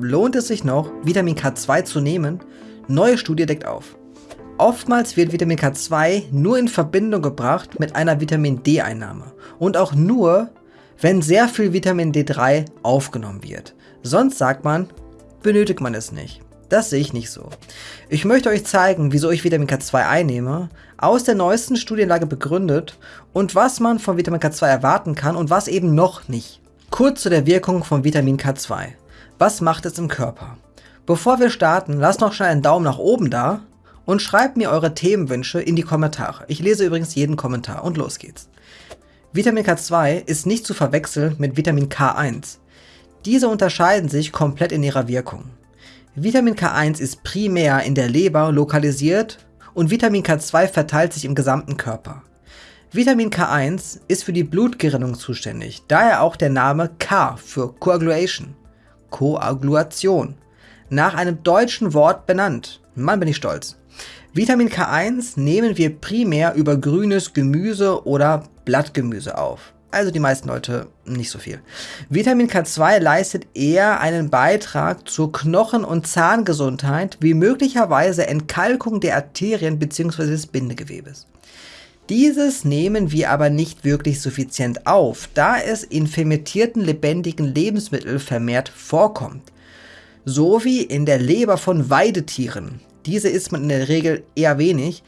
lohnt es sich noch, Vitamin K2 zu nehmen? Neue Studie deckt auf. Oftmals wird Vitamin K2 nur in Verbindung gebracht mit einer Vitamin D-Einnahme und auch nur, wenn sehr viel Vitamin D3 aufgenommen wird. Sonst sagt man, benötigt man es nicht. Das sehe ich nicht so. Ich möchte euch zeigen, wieso ich Vitamin K2 einnehme, aus der neuesten Studienlage begründet und was man von Vitamin K2 erwarten kann und was eben noch nicht. Kurz zu der Wirkung von Vitamin K2. Was macht es im Körper? Bevor wir starten, lasst noch schnell einen Daumen nach oben da und schreibt mir eure Themenwünsche in die Kommentare. Ich lese übrigens jeden Kommentar und los geht's. Vitamin K2 ist nicht zu verwechseln mit Vitamin K1. Diese unterscheiden sich komplett in ihrer Wirkung. Vitamin K1 ist primär in der Leber lokalisiert und Vitamin K2 verteilt sich im gesamten Körper. Vitamin K1 ist für die Blutgerinnung zuständig, daher auch der Name K für Coagulation, Koagulation, nach einem deutschen Wort benannt. Mann bin ich stolz. Vitamin K1 nehmen wir primär über grünes Gemüse oder Blattgemüse auf also die meisten Leute nicht so viel. Vitamin K2 leistet eher einen Beitrag zur Knochen- und Zahngesundheit wie möglicherweise Entkalkung der Arterien bzw. des Bindegewebes. Dieses nehmen wir aber nicht wirklich suffizient auf, da es in fermentierten lebendigen Lebensmitteln vermehrt vorkommt. So wie in der Leber von Weidetieren. Diese isst man in der Regel eher wenig,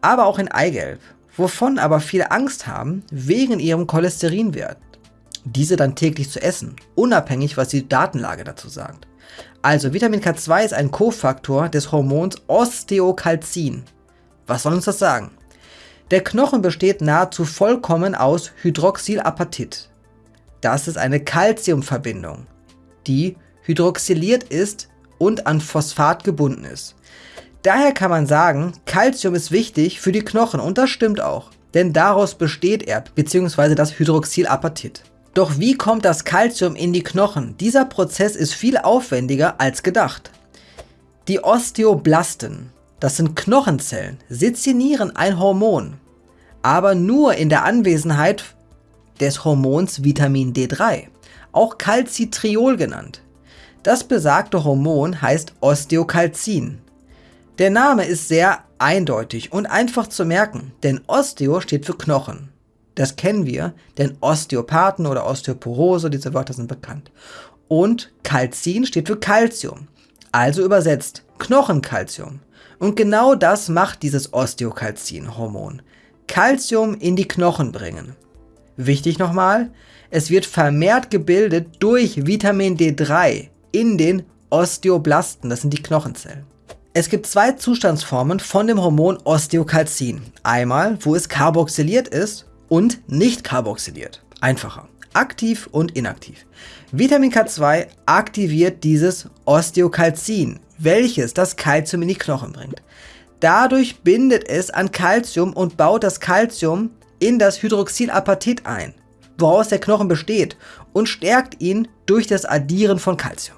aber auch in Eigelb wovon aber viele Angst haben wegen ihrem Cholesterinwert. Diese dann täglich zu essen, unabhängig was die Datenlage dazu sagt. Also Vitamin K2 ist ein Kofaktor des Hormons Osteokalzin. Was soll uns das sagen? Der Knochen besteht nahezu vollkommen aus Hydroxylapatit. Das ist eine Calciumverbindung, die hydroxyliert ist und an Phosphat gebunden ist. Daher kann man sagen, Calcium ist wichtig für die Knochen und das stimmt auch, denn daraus besteht er bzw. das Hydroxylapatit. Doch wie kommt das Calcium in die Knochen? Dieser Prozess ist viel aufwendiger als gedacht. Die Osteoblasten, das sind Knochenzellen, sezinieren ein Hormon, aber nur in der Anwesenheit des Hormons Vitamin D3, auch Calcitriol genannt. Das besagte Hormon heißt Osteokalzin. Der Name ist sehr eindeutig und einfach zu merken, denn Osteo steht für Knochen. Das kennen wir, denn Osteopathen oder Osteoporose, diese Wörter sind bekannt. Und Calcin steht für Calcium, also übersetzt Knochenkalzium. Und genau das macht dieses Osteokalzin-Hormon. Calcium in die Knochen bringen. Wichtig nochmal, es wird vermehrt gebildet durch Vitamin D3 in den Osteoblasten, das sind die Knochenzellen. Es gibt zwei Zustandsformen von dem Hormon Osteokalzin. Einmal, wo es carboxyliert ist und nicht carboxyliert. Einfacher. Aktiv und inaktiv. Vitamin K2 aktiviert dieses Osteokalzin, welches das Kalzium in die Knochen bringt. Dadurch bindet es an Kalzium und baut das Kalzium in das Hydroxylapatit ein, woraus der Knochen besteht und stärkt ihn durch das Addieren von Kalzium.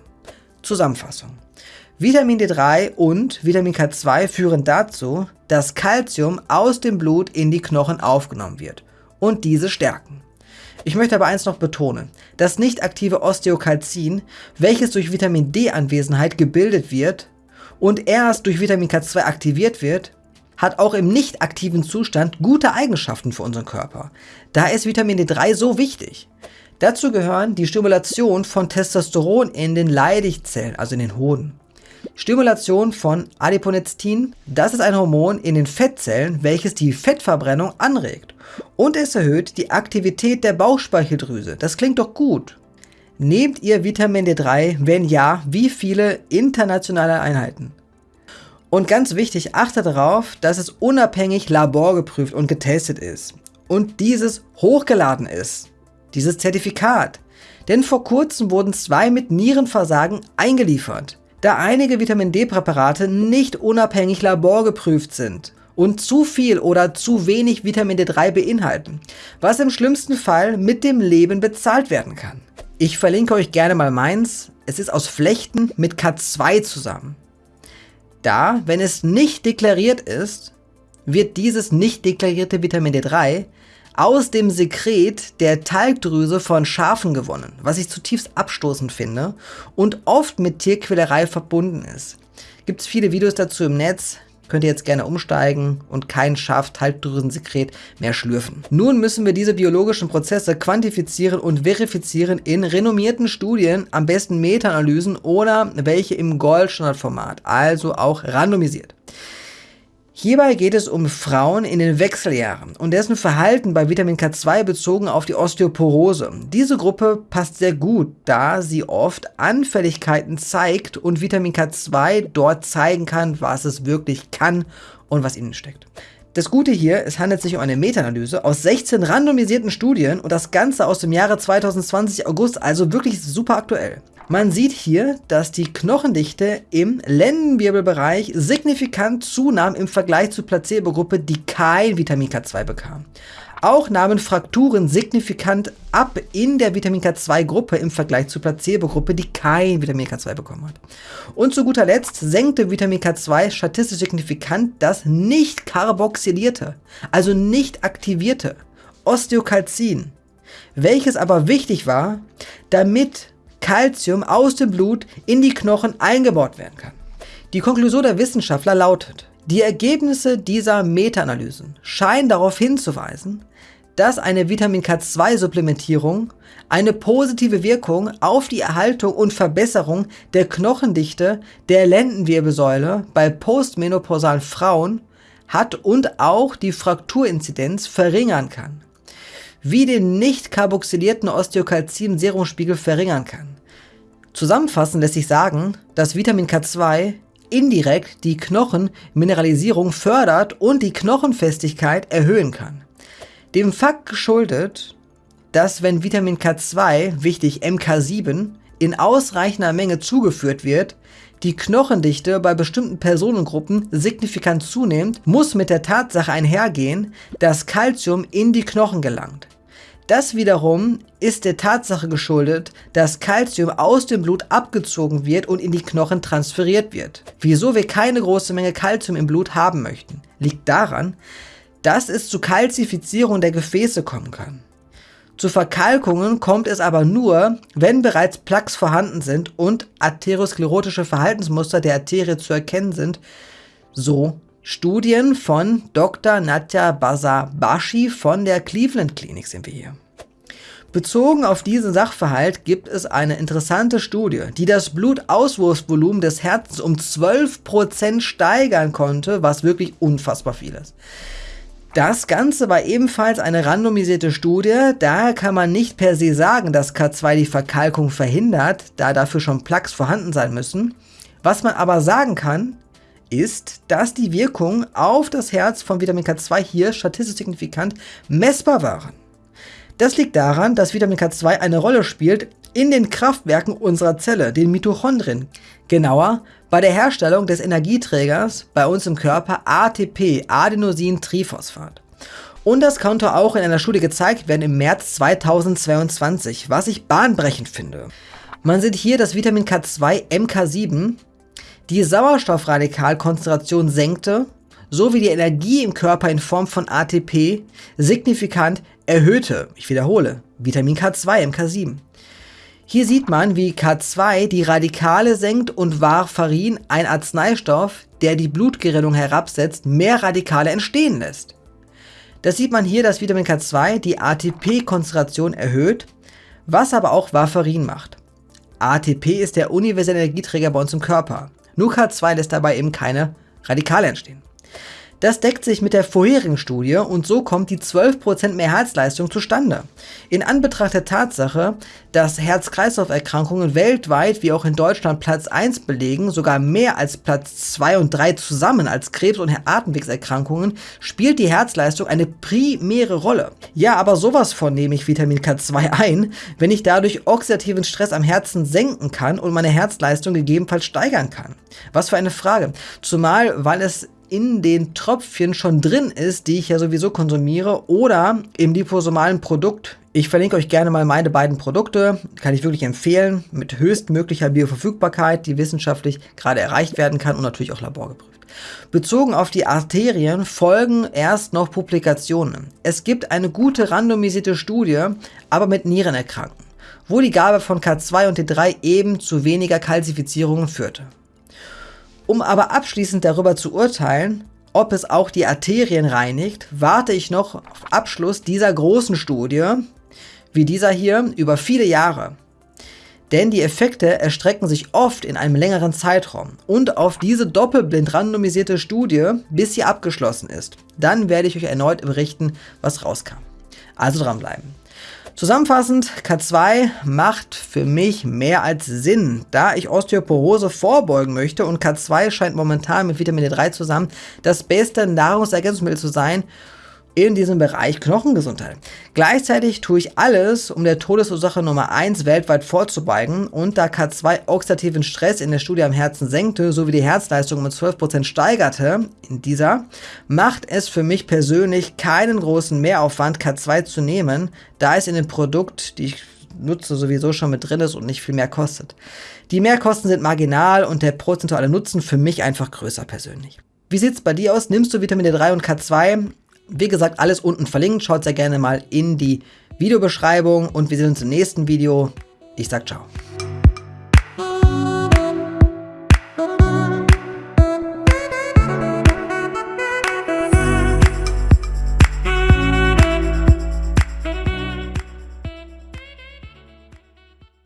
Zusammenfassung. Vitamin D3 und Vitamin K2 führen dazu, dass Calcium aus dem Blut in die Knochen aufgenommen wird und diese stärken. Ich möchte aber eins noch betonen, das nicht aktive Osteokalzin, welches durch Vitamin D-Anwesenheit gebildet wird und erst durch Vitamin K2 aktiviert wird, hat auch im nicht aktiven Zustand gute Eigenschaften für unseren Körper. Da ist Vitamin D3 so wichtig. Dazu gehören die Stimulation von Testosteron in den Leidigzellen, also in den Hoden. Stimulation von Adiponectin, das ist ein Hormon in den Fettzellen, welches die Fettverbrennung anregt. Und es erhöht die Aktivität der Bauchspeicheldrüse. Das klingt doch gut. Nehmt ihr Vitamin D3? Wenn ja, wie viele internationale Einheiten? Und ganz wichtig, achtet darauf, dass es unabhängig laborgeprüft und getestet ist. Und dieses hochgeladen ist. Dieses Zertifikat. Denn vor kurzem wurden zwei mit Nierenversagen eingeliefert da einige Vitamin D-Präparate nicht unabhängig laborgeprüft sind und zu viel oder zu wenig Vitamin D3 beinhalten, was im schlimmsten Fall mit dem Leben bezahlt werden kann. Ich verlinke euch gerne mal meins, es ist aus Flechten mit K2 zusammen. Da, wenn es nicht deklariert ist, wird dieses nicht deklarierte Vitamin D3 aus dem Sekret der Talgdrüse von Schafen gewonnen, was ich zutiefst abstoßend finde und oft mit Tierquälerei verbunden ist. Gibt es viele Videos dazu im Netz, könnt ihr jetzt gerne umsteigen und kein Schaftalgdrüsensekret mehr schlürfen. Nun müssen wir diese biologischen Prozesse quantifizieren und verifizieren in renommierten Studien, am besten Meta-Analysen oder welche im Goldstandardformat, also auch randomisiert. Hierbei geht es um Frauen in den Wechseljahren und dessen Verhalten bei Vitamin K2 bezogen auf die Osteoporose. Diese Gruppe passt sehr gut, da sie oft Anfälligkeiten zeigt und Vitamin K2 dort zeigen kann, was es wirklich kann und was innen steckt. Das Gute hier, es handelt sich um eine Meta-Analyse aus 16 randomisierten Studien und das Ganze aus dem Jahre 2020 August, also wirklich super aktuell. Man sieht hier, dass die Knochendichte im Lendenwirbelbereich signifikant zunahm im Vergleich zur Placebo-Gruppe, die kein Vitamin K2 bekam. Auch nahmen Frakturen signifikant ab in der Vitamin K2-Gruppe im Vergleich zur Placebo-Gruppe, die kein Vitamin K2 bekommen hat. Und zu guter Letzt senkte Vitamin K2 statistisch signifikant das nicht karboxylierte, also nicht aktivierte Osteokalzin, welches aber wichtig war, damit Calcium aus dem Blut in die Knochen eingebaut werden kann. Die Konklusion der Wissenschaftler lautet, die Ergebnisse dieser Meta-Analysen scheinen darauf hinzuweisen, dass eine Vitamin K2-Supplementierung eine positive Wirkung auf die Erhaltung und Verbesserung der Knochendichte der Lendenwirbelsäule bei postmenopausalen Frauen hat und auch die Frakturinzidenz verringern kann wie den nicht karboxylierten Osteokalzin-Serumspiegel verringern kann. Zusammenfassend lässt sich sagen, dass Vitamin K2 indirekt die Knochenmineralisierung fördert und die Knochenfestigkeit erhöhen kann. Dem Fakt geschuldet, dass wenn Vitamin K2, wichtig MK7, in ausreichender Menge zugeführt wird, die Knochendichte bei bestimmten Personengruppen signifikant zunimmt, muss mit der Tatsache einhergehen, dass Calcium in die Knochen gelangt. Das wiederum ist der Tatsache geschuldet, dass Calcium aus dem Blut abgezogen wird und in die Knochen transferiert wird. Wieso wir keine große Menge Calcium im Blut haben möchten, liegt daran, dass es zu Kalzifizierung der Gefäße kommen kann. Zu Verkalkungen kommt es aber nur, wenn bereits Plaques vorhanden sind und arteriosklerotische Verhaltensmuster der Arterie zu erkennen sind, so Studien von Dr. Natya Basabashi von der Cleveland Clinic sind wir hier. Bezogen auf diesen Sachverhalt gibt es eine interessante Studie, die das Blutauswurfsvolumen des Herzens um 12% steigern konnte, was wirklich unfassbar viel ist. Das Ganze war ebenfalls eine randomisierte Studie, daher kann man nicht per se sagen, dass K2 die Verkalkung verhindert, da dafür schon Plaques vorhanden sein müssen. Was man aber sagen kann, ist, dass die Wirkung auf das Herz von Vitamin K2 hier statistisch signifikant messbar waren. Das liegt daran, dass Vitamin K2 eine Rolle spielt in den Kraftwerken unserer Zelle, den Mitochondrien. Genauer, bei der Herstellung des Energieträgers bei uns im Körper ATP, Adenosin-Triphosphat. Und das konnte auch in einer Studie gezeigt werden im März 2022, was ich bahnbrechend finde. Man sieht hier, dass Vitamin K2 MK7 die Sauerstoffradikalkonzentration senkte, sowie die Energie im Körper in Form von ATP signifikant erhöhte. Ich wiederhole, Vitamin K2 MK7. Hier sieht man, wie K2 die Radikale senkt und Warfarin, ein Arzneistoff, der die Blutgerinnung herabsetzt, mehr Radikale entstehen lässt. Das sieht man hier, dass Vitamin K2 die ATP-Konzentration erhöht, was aber auch Warfarin macht. ATP ist der universelle Energieträger bei uns im Körper. Nur K2 lässt dabei eben keine Radikale entstehen. Das deckt sich mit der vorherigen Studie und so kommt die 12% mehr Herzleistung zustande. In Anbetracht der Tatsache, dass Herz-Kreislauf-Erkrankungen weltweit wie auch in Deutschland Platz 1 belegen, sogar mehr als Platz 2 und 3 zusammen als Krebs- und Atemwegserkrankungen, spielt die Herzleistung eine primäre Rolle. Ja, aber sowas von nehme ich Vitamin K2 ein, wenn ich dadurch oxidativen Stress am Herzen senken kann und meine Herzleistung gegebenenfalls steigern kann. Was für eine Frage. Zumal, weil es in den Tröpfchen schon drin ist, die ich ja sowieso konsumiere, oder im liposomalen Produkt Ich verlinke euch gerne mal meine beiden Produkte, kann ich wirklich empfehlen, mit höchstmöglicher Bioverfügbarkeit, die wissenschaftlich gerade erreicht werden kann und natürlich auch laborgeprüft. Bezogen auf die Arterien folgen erst noch Publikationen. Es gibt eine gute randomisierte Studie, aber mit Nierenerkrankten, wo die Gabe von K2 und T3 eben zu weniger Kalzifizierungen führte. Um aber abschließend darüber zu urteilen, ob es auch die Arterien reinigt, warte ich noch auf Abschluss dieser großen Studie, wie dieser hier, über viele Jahre. Denn die Effekte erstrecken sich oft in einem längeren Zeitraum und auf diese doppelblind randomisierte Studie, bis sie abgeschlossen ist. Dann werde ich euch erneut berichten, was rauskam. Also dranbleiben. Zusammenfassend, K2 macht für mich mehr als Sinn, da ich Osteoporose vorbeugen möchte und K2 scheint momentan mit Vitamin D3 zusammen das beste Nahrungsergänzungsmittel zu sein, in diesem Bereich Knochengesundheit. Gleichzeitig tue ich alles, um der Todesursache Nummer 1 weltweit vorzubeugen und da K2 oxidativen Stress in der Studie am Herzen senkte, sowie die Herzleistung um 12% steigerte in dieser, macht es für mich persönlich keinen großen Mehraufwand, K2 zu nehmen, da es in dem Produkt, die ich nutze, sowieso schon mit drin ist und nicht viel mehr kostet. Die Mehrkosten sind marginal und der prozentuale Nutzen für mich einfach größer persönlich. Wie sieht's bei dir aus? Nimmst du Vitamin D3 und K2? Wie gesagt, alles unten verlinkt. Schaut sehr gerne mal in die Videobeschreibung und wir sehen uns im nächsten Video. Ich sag ciao.